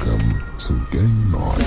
Welcome to Game Night.